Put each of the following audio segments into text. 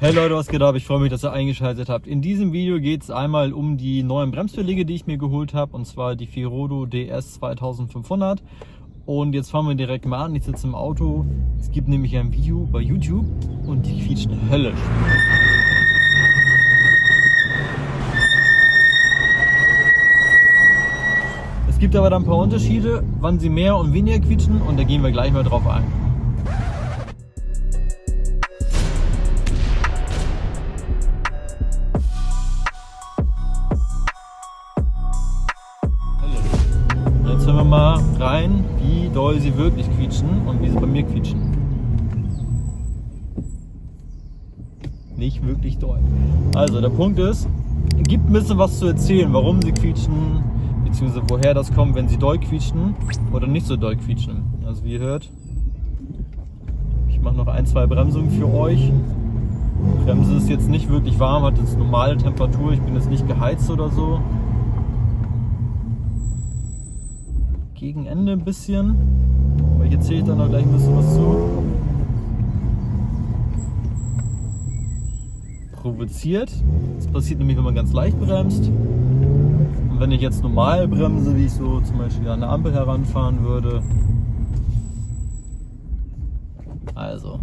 Hey Leute, was geht ab? Ich freue mich, dass ihr eingeschaltet habt. In diesem Video geht es einmal um die neuen Bremsbeläge, die ich mir geholt habe, und zwar die Firodo DS 2500. Und jetzt fangen wir direkt mal an. Ich sitze im Auto. Es gibt nämlich ein Video bei YouTube und die quietschen höllisch. Es gibt aber dann ein paar Unterschiede, wann sie mehr und weniger quietschen und da gehen wir gleich mal drauf ein. Wirklich quietschen und wie sie bei mir quietschen. Nicht wirklich doll. Also der Punkt ist, gibt ein bisschen was zu erzählen, warum sie quietschen, beziehungsweise woher das kommt, wenn sie doll quietschen oder nicht so doll quietschen. Also wie ihr hört, ich mache noch ein, zwei Bremsungen für euch. Die Bremse ist jetzt nicht wirklich warm, hat jetzt normale Temperatur, ich bin jetzt nicht geheizt oder so. Gegen Ende ein bisschen, aber hier zählt dann noch gleich ein bisschen was zu. Provoziert. Das passiert nämlich, wenn man ganz leicht bremst. Und wenn ich jetzt normal bremse, wie ich so zum Beispiel an der Ampel heranfahren würde. Also.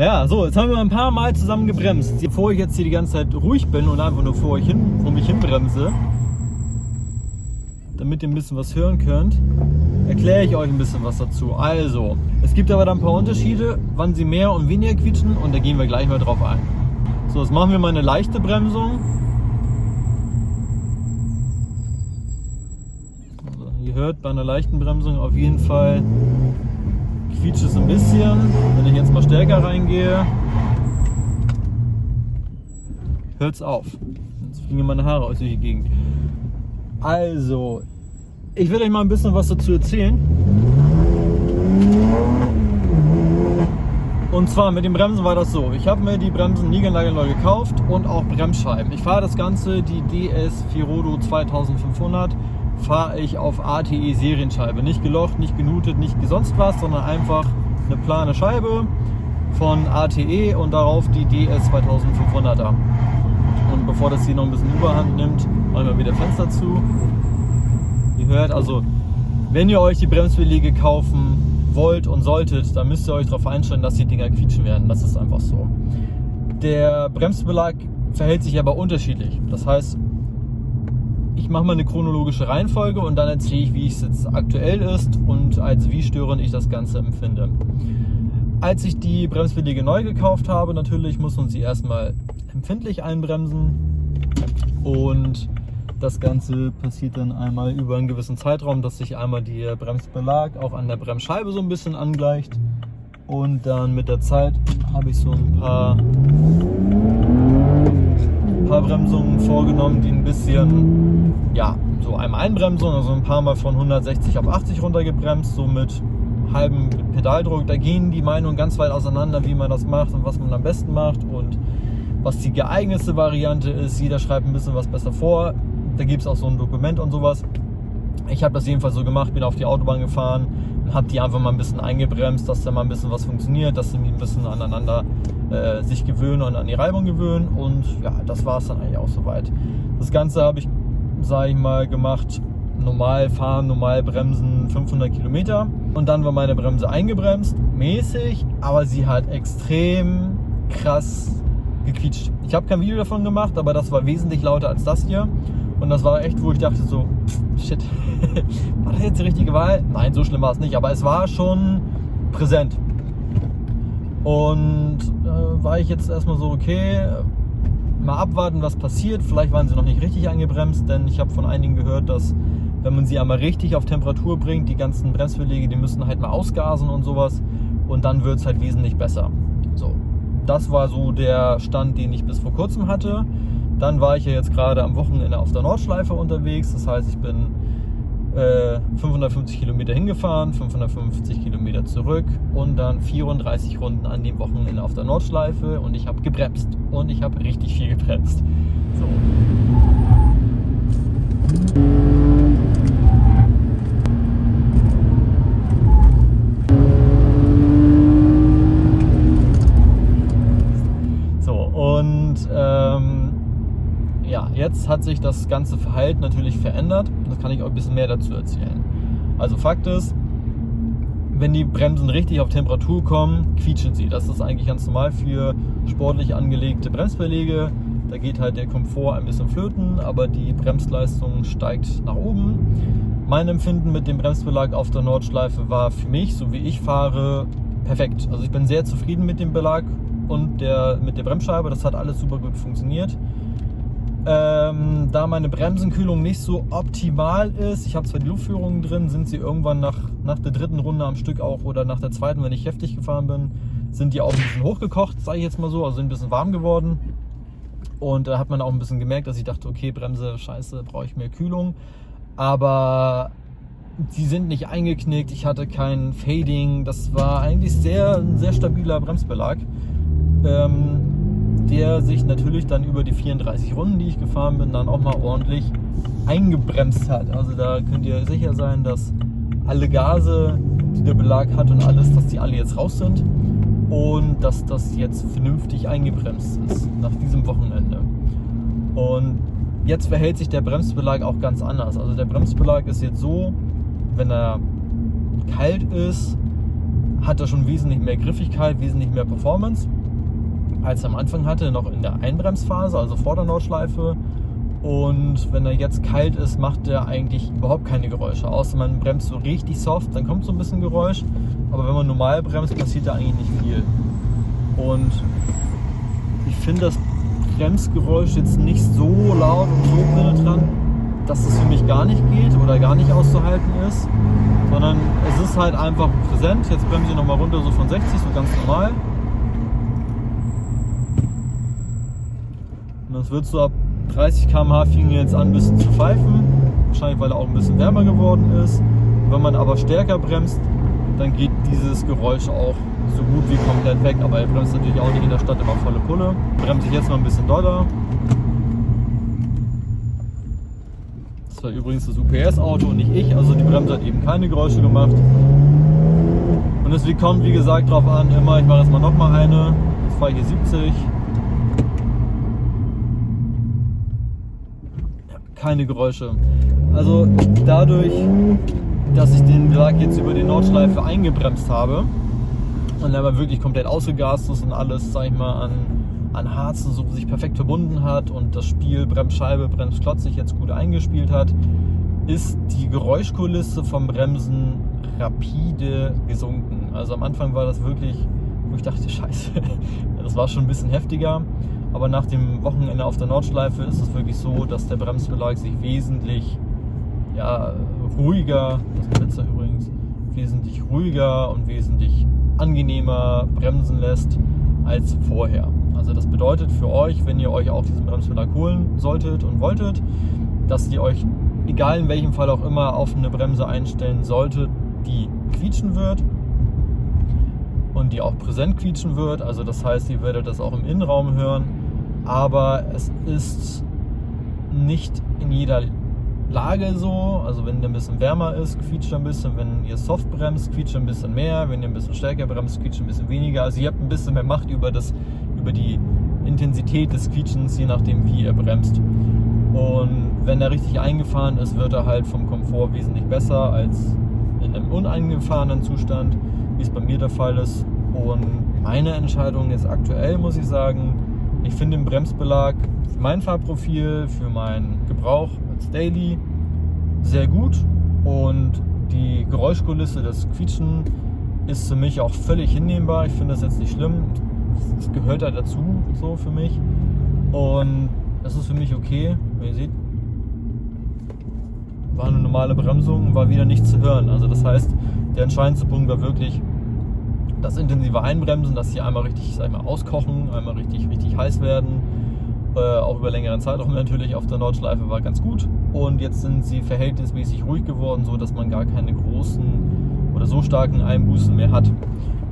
Ja, so, jetzt haben wir ein paar Mal zusammen gebremst. Bevor ich jetzt hier die ganze Zeit ruhig bin und einfach nur vor, euch hin, vor mich hin bremse, damit ihr ein bisschen was hören könnt, erkläre ich euch ein bisschen was dazu. Also, es gibt aber dann ein paar Unterschiede, wann sie mehr und weniger quietschen und da gehen wir gleich mal drauf ein. So, jetzt machen wir mal eine leichte Bremsung. Also, ihr hört bei einer leichten Bremsung auf jeden Fall quietscht es ein bisschen. Wenn ich jetzt mal stärker reingehe, hört es auf. Jetzt fliegen meine Haare aus durch Gegend. Also, ich will euch mal ein bisschen was dazu erzählen. Und zwar mit den Bremsen war das so. Ich habe mir die Bremsen niegelnagelneu gekauft und auch Bremsscheiben. Ich fahre das Ganze, die DS Firodo 2500 fahre ich auf ATE Serienscheibe. Nicht gelocht, nicht genutet, nicht sonst was, sondern einfach eine plane Scheibe von ATE und darauf die DS 2500er. Und bevor das hier noch ein bisschen Überhand nimmt, machen wir wieder Fenster zu. Ihr hört also, wenn ihr euch die Bremsbeläge kaufen wollt und solltet, dann müsst ihr euch darauf einstellen, dass die Dinger quietschen werden. Das ist einfach so. Der Bremsbelag verhält sich aber unterschiedlich. Das heißt, ich mache mal eine chronologische Reihenfolge und dann erzähle ich, wie es jetzt aktuell ist und als wie störend ich das Ganze empfinde. Als ich die Bremsbeläge neu gekauft habe, natürlich muss man sie erstmal empfindlich einbremsen und das Ganze passiert dann einmal über einen gewissen Zeitraum, dass sich einmal der Bremsbelag auch an der Bremsscheibe so ein bisschen angleicht und dann mit der Zeit habe ich so ein paar paar Bremsungen vorgenommen, die ein bisschen, ja, so einmal Einbremsung, also ein paar Mal von 160 auf 80 runtergebremst, so mit halbem Pedaldruck. Da gehen die Meinungen ganz weit auseinander, wie man das macht und was man am besten macht und was die geeignete Variante ist. Jeder schreibt ein bisschen was besser vor. Da gibt es auch so ein Dokument und sowas. Ich habe das jedenfalls so gemacht, bin auf die Autobahn gefahren und habe die einfach mal ein bisschen eingebremst, dass da mal ein bisschen was funktioniert, dass sie ein bisschen aneinander äh, sich gewöhnen und an die Reibung gewöhnen. Und ja, das war es dann eigentlich auch soweit. Das Ganze habe ich, sage ich mal, gemacht. Normal fahren, normal bremsen 500 Kilometer. Und dann war meine Bremse eingebremst, mäßig, aber sie hat extrem krass gequietscht. Ich habe kein Video davon gemacht, aber das war wesentlich lauter als das hier. Und das war echt, wo ich dachte so, shit, war das jetzt die richtige Wahl? Nein, so schlimm war es nicht, aber es war schon präsent. Und äh, war ich jetzt erstmal so, okay, mal abwarten, was passiert. Vielleicht waren sie noch nicht richtig angebremst, denn ich habe von einigen gehört, dass wenn man sie einmal richtig auf Temperatur bringt, die ganzen Bremsbeläge, die müssen halt mal ausgasen und sowas. Und dann wird es halt wesentlich besser. So, das war so der Stand, den ich bis vor kurzem hatte. Dann war ich ja jetzt gerade am Wochenende auf der Nordschleife unterwegs. Das heißt, ich bin äh, 550 Kilometer hingefahren, 550 Kilometer zurück und dann 34 Runden an dem Wochenende auf der Nordschleife und ich habe gebremst und ich habe richtig viel gebremst. So. Jetzt hat sich das ganze Verhalten natürlich verändert. Das kann ich euch ein bisschen mehr dazu erzählen. Also Fakt ist, wenn die Bremsen richtig auf Temperatur kommen, quietschen sie. Das ist eigentlich ganz normal für sportlich angelegte Bremsbeläge. Da geht halt der Komfort ein bisschen flöten, aber die Bremsleistung steigt nach oben. Mein Empfinden mit dem Bremsbelag auf der Nordschleife war für mich, so wie ich fahre, perfekt. Also ich bin sehr zufrieden mit dem Belag und der, mit der Bremsscheibe. Das hat alles super gut funktioniert. Ähm, da meine Bremsenkühlung nicht so optimal ist, ich habe zwar die Luftführungen drin, sind sie irgendwann nach, nach der dritten Runde am Stück auch oder nach der zweiten, wenn ich heftig gefahren bin, sind die auch ein bisschen hochgekocht, sage ich jetzt mal so, also sind ein bisschen warm geworden. Und da hat man auch ein bisschen gemerkt, dass ich dachte, okay, Bremse, scheiße, brauche ich mehr Kühlung. Aber die sind nicht eingeknickt, ich hatte kein Fading, das war eigentlich sehr, ein sehr stabiler Bremsbelag. Ähm, der sich natürlich dann über die 34 Runden, die ich gefahren bin, dann auch mal ordentlich eingebremst hat. Also da könnt ihr sicher sein, dass alle Gase, die der Belag hat und alles, dass die alle jetzt raus sind und dass das jetzt vernünftig eingebremst ist nach diesem Wochenende. Und jetzt verhält sich der Bremsbelag auch ganz anders. Also der Bremsbelag ist jetzt so, wenn er kalt ist, hat er schon wesentlich mehr Griffigkeit, wesentlich mehr Performance als er am Anfang hatte, noch in der Einbremsphase, also vor der Nordschleife. Und wenn er jetzt kalt ist, macht er eigentlich überhaupt keine Geräusche. Außer man bremst so richtig soft, dann kommt so ein bisschen Geräusch. Aber wenn man normal bremst, passiert da eigentlich nicht viel. Und ich finde das Bremsgeräusch jetzt nicht so laut und so penetrant, dass es für mich gar nicht geht oder gar nicht auszuhalten ist. Sondern es ist halt einfach präsent. Jetzt bremse ich nochmal runter so von 60, so ganz normal. Das wird so ab 30 km/h fing jetzt an ein bisschen zu pfeifen. Wahrscheinlich weil er auch ein bisschen wärmer geworden ist. Wenn man aber stärker bremst, dann geht dieses Geräusch auch so gut wie komplett weg. Aber er bremst natürlich auch nicht in der Stadt immer volle Pulle. Bremse ich jetzt mal ein bisschen doller. Das war übrigens das UPS-Auto und nicht ich. Also die Bremse hat eben keine Geräusche gemacht. Und es kommt wie gesagt darauf an, immer, ich mache jetzt mal nochmal eine. Jetzt fahre ich hier 70. keine Geräusche. Also dadurch, dass ich den Belag jetzt über die Nordschleife eingebremst habe und aber wirklich komplett ausgegast ist und alles, sag ich mal, an, an Harzen so sich perfekt verbunden hat und das Spiel Bremsscheibe, Bremsklotz sich jetzt gut eingespielt hat, ist die Geräuschkulisse vom Bremsen rapide gesunken. Also am Anfang war das wirklich, wo ich dachte, scheiße, das war schon ein bisschen heftiger. Aber nach dem Wochenende auf der Nordschleife ist es wirklich so, dass der Bremsbelag sich wesentlich ja, ruhiger, das Blitzer übrigens, wesentlich ruhiger und wesentlich angenehmer bremsen lässt als vorher. Also das bedeutet für euch, wenn ihr euch auch diesen Bremsbelag holen solltet und wolltet, dass ihr euch, egal in welchem Fall auch immer, auf eine Bremse einstellen solltet, die quietschen wird und die auch präsent quietschen wird. Also das heißt, ihr werdet das auch im Innenraum hören aber es ist nicht in jeder Lage so. Also wenn der ein bisschen wärmer ist, quietscht ein bisschen. Wenn ihr soft bremst, quietscht ein bisschen mehr. Wenn ihr ein bisschen stärker bremst, quietscht ein bisschen weniger. Also ihr habt ein bisschen mehr Macht über, das, über die Intensität des Quietschens, je nachdem wie ihr bremst. Und wenn er richtig eingefahren ist, wird er halt vom Komfort wesentlich besser als in einem uneingefahrenen Zustand, wie es bei mir der Fall ist. Und meine Entscheidung jetzt aktuell, muss ich sagen, ich finde den Bremsbelag für mein Fahrprofil, für meinen Gebrauch als Daily sehr gut und die Geräuschkulisse, das Quietschen ist für mich auch völlig hinnehmbar. Ich finde das jetzt nicht schlimm. Es gehört da dazu, so für mich. Und das ist für mich okay. Wie ihr seht, war eine normale Bremsung, war wieder nichts zu hören. Also das heißt, der entscheidendste Punkt war wirklich, das intensive Einbremsen, dass sie einmal richtig sag auskochen, einmal richtig, richtig heiß werden Äh, auch über längeren Zeitraum natürlich auf der Nordschleife war ganz gut. Und jetzt sind sie verhältnismäßig ruhig geworden, so dass man gar keine großen oder so starken Einbußen mehr hat.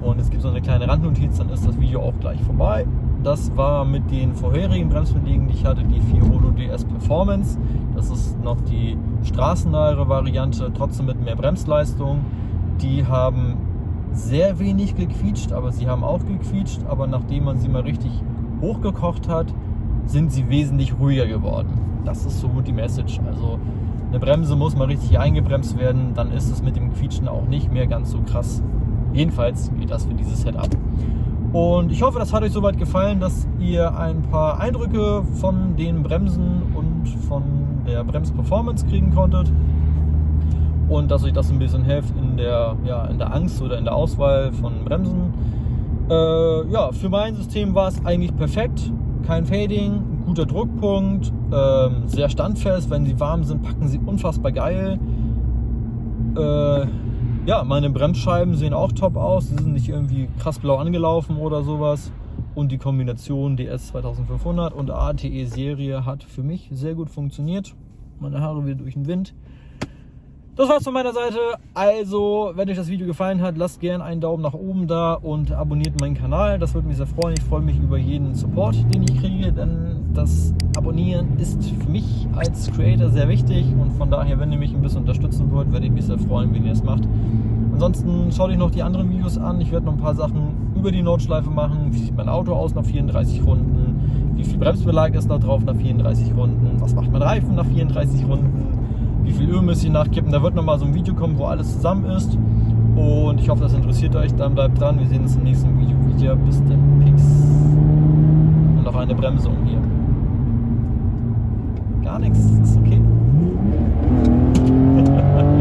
Und es gibt so eine kleine Randnotiz, dann ist das Video auch gleich vorbei. Das war mit den vorherigen Bremsbelägen, die ich hatte, die Fiordo DS Performance. Das ist noch die straßennahe Variante, trotzdem mit mehr Bremsleistung. Die haben sehr wenig gequietscht, aber sie haben auch gequietscht. Aber nachdem man sie mal richtig hochgekocht hat, sind sie wesentlich ruhiger geworden. Das ist so die Message. Also eine Bremse muss mal richtig eingebremst werden, dann ist es mit dem Quietschen auch nicht mehr ganz so krass. Jedenfalls geht das für dieses Setup. Und ich hoffe, das hat euch soweit gefallen, dass ihr ein paar Eindrücke von den Bremsen und von der Bremsperformance kriegen konntet. Und dass euch das ein bisschen hilft in der, ja, in der Angst oder in der Auswahl von Bremsen. Äh, ja, für mein System war es eigentlich perfekt. Kein Fading, guter Druckpunkt, äh, sehr standfest. Wenn sie warm sind, packen sie unfassbar geil. Äh, ja, meine Bremsscheiben sehen auch top aus. Sie sind nicht irgendwie krass blau angelaufen oder sowas. Und die Kombination DS 2500 und ATE Serie hat für mich sehr gut funktioniert. Meine Haare wieder durch den Wind. Das war's von meiner Seite. Also, wenn euch das Video gefallen hat, lasst gerne einen Daumen nach oben da und abonniert meinen Kanal. Das würde mich sehr freuen. Ich freue mich über jeden Support, den ich kriege, denn das Abonnieren ist für mich als Creator sehr wichtig und von daher, wenn ihr mich ein bisschen unterstützen wollt, werde ich mich sehr freuen, wenn ihr es macht. Ansonsten schaut euch noch die anderen Videos an. Ich werde noch ein paar Sachen über die Nordschleife machen. Wie sieht mein Auto aus nach 34 Runden? Wie viel Bremsbelag ist da drauf nach 34 Runden? Was macht mein Reifen nach 34 Runden? wie viel Öl müsst ihr nachkippen. Da wird nochmal so ein Video kommen, wo alles zusammen ist. Und ich hoffe, das interessiert euch. Dann bleibt dran. Wir sehen uns im nächsten Video wieder. Bis dann. Peace. Und auf eine Bremse um hier. Gar nichts. Ist okay.